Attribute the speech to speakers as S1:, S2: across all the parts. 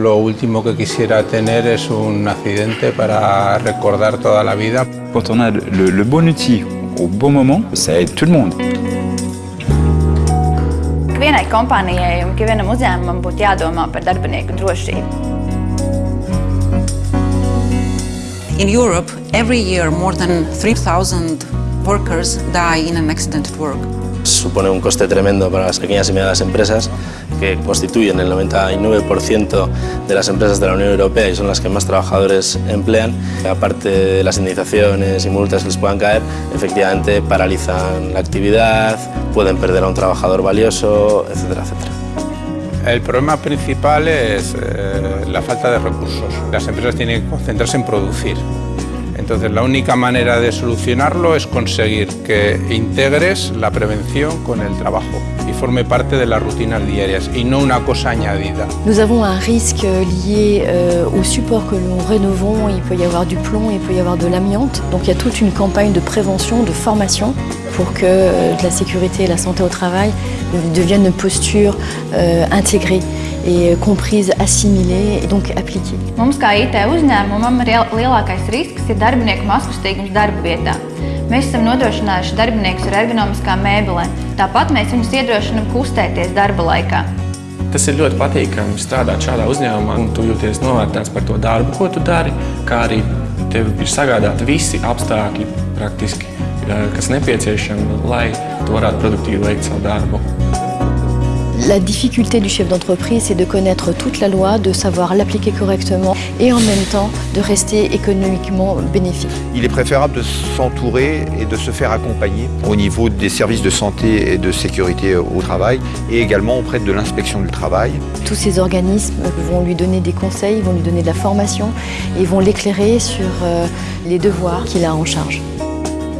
S1: Lo último que quisiera tener es un accidente para recordar toda la vida.
S2: Quand on a le, le bon outil au bon moment, ça aide tout le monde.
S3: Vienai kompānijai un vienam uzņēmumam būtu jādomā par darbinieku drošību.
S4: In Europe, every year more than 3,000 workers die in an accident at work.
S5: Supone un coste tremendo para las pequeñas y medianas empresas que constituyen el 99% de las empresas de la Unión Europea y son las que más trabajadores emplean. Aparte de las indemnizaciones y multas que les puedan caer, efectivamente paralizan la actividad, pueden perder a un trabajador valioso, etcétera, etcétera.
S1: El problema principal es eh, la falta de recursos. Las empresas tienen que concentrarse en producir. Entonces la única manera de solucionarlo es conseguir que integres la prevención con el trabajo y forme parte de las rutinas diarias y no una cosa añadida.
S6: Nous avons un risque lié euh, au support que nous rénovons. Il peut y avoir du plomb, il peut y avoir de l'amiante. Donc il y a toute une campagne de prévention, de formation pour que euh, la sécurité et la santé au travail deviennent une posture euh, intégrée et comprise, assimilée et donc appliquée.
S3: Mums kā IT uzņēmumam lielākais risks ir darbinieku maskustīgums darba vietā. Mēs esam nodrošinājuši darbiniekus ar ergonomiskām mēbelēm. Tāpat mēs viņus iedrošinām kustēties darba laikā.
S7: Tas ir ļoti patīkami strādāt šādā uzņēmumā, un tu jūties novērtēts par to darbu, ko tu dari, kā arī tev ir sagādāti visi apstākļi praktiski, kas nepieciešami, lai tu varētu produktīvi veikt savu darbu.
S6: La difficulté du chef d'entreprise, c'est de connaître toute la loi, de savoir l'appliquer correctement et en même temps de rester économiquement bénéfique.
S8: Il est préférable de s'entourer et de se faire accompagner au niveau des services de santé et de sécurité au travail et également auprès de l'inspection du travail.
S6: Tous ces organismes vont lui donner des conseils, vont lui donner de la formation et vont l'éclairer sur euh, les devoirs qu'il a en charge.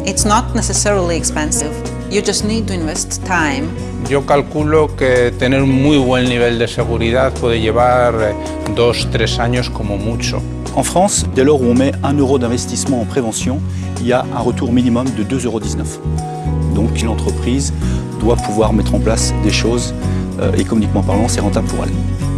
S4: It's not necessarily expensive. You just need to invest time
S1: Yo calculo que tener un muy buen nivel de seguridad puede llevar eh, dos, tres años como mucho.
S9: En France, dès lors où on met 1 euro d'investissement en prévention, il y a un retour minimum de 2,19 euros. Donc l'entreprise doit pouvoir mettre en place des choses, euh, économiquement parlant, c'est rentable pour elle.